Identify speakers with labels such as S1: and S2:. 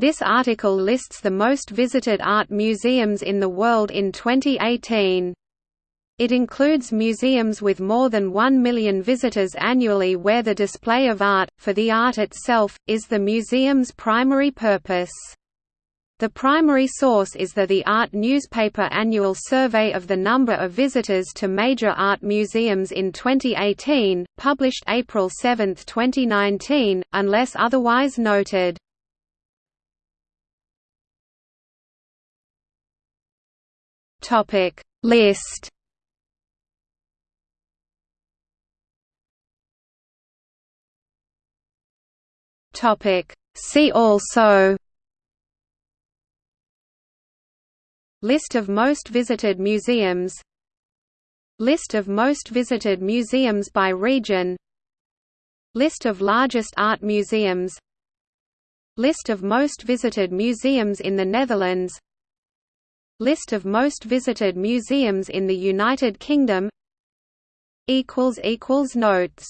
S1: This article lists the most visited art museums in the world in 2018. It includes museums with more than 1 million visitors annually where the display of art, for the art itself, is the museum's primary purpose. The primary source is the The Art newspaper annual survey of the number of visitors to major art museums in 2018, published April 7, 2019, unless otherwise noted. Topic. List. Topic. See also. List of most visited museums. List of most visited museums by region. List of largest art museums. List of most visited museums in the Netherlands List of most visited museums in the United Kingdom. Notes